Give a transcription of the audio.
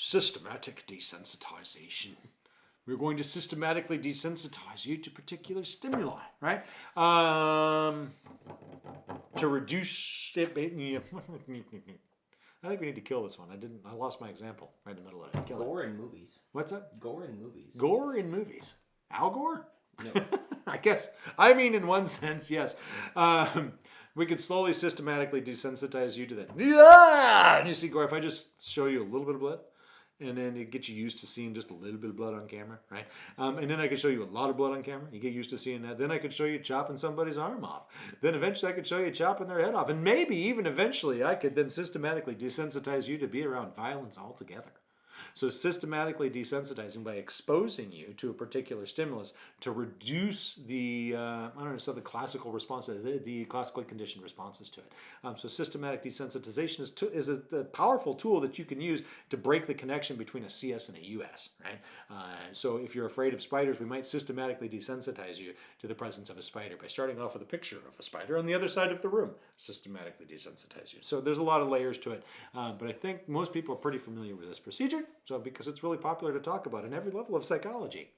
systematic desensitization. We're going to systematically desensitize you to particular stimuli, right? Um, to reduce it. I think we need to kill this one. I didn't. I lost my example right in the middle of it. Kill it. Gore in movies. What's up? Gore in movies. Gore in movies. Al Gore? No. I guess. I mean, in one sense, yes. Um, we could slowly, systematically desensitize you to that. Yeah! And you see, Gore, if I just show you a little bit of blood, and then it gets you used to seeing just a little bit of blood on camera, right? Um, and then I could show you a lot of blood on camera. You get used to seeing that. Then I could show you chopping somebody's arm off. Then eventually I could show you chopping their head off. And maybe even eventually I could then systematically desensitize you to be around violence altogether. So systematically desensitizing by exposing you to a particular stimulus to reduce the uh, I don't know so the classical response the, the classically conditioned responses to it. Um, so systematic desensitization is, to, is a, a, powerful tool that you can use to break the connection between a CS and a US. Right. Uh, so if you're afraid of spiders, we might systematically desensitize you to the presence of a spider by starting off with a picture of a spider on the other side of the room. Systematically desensitize you. So there's a lot of layers to it, uh, but I think most people are pretty familiar with this procedure. So because it's really popular to talk about in every level of psychology.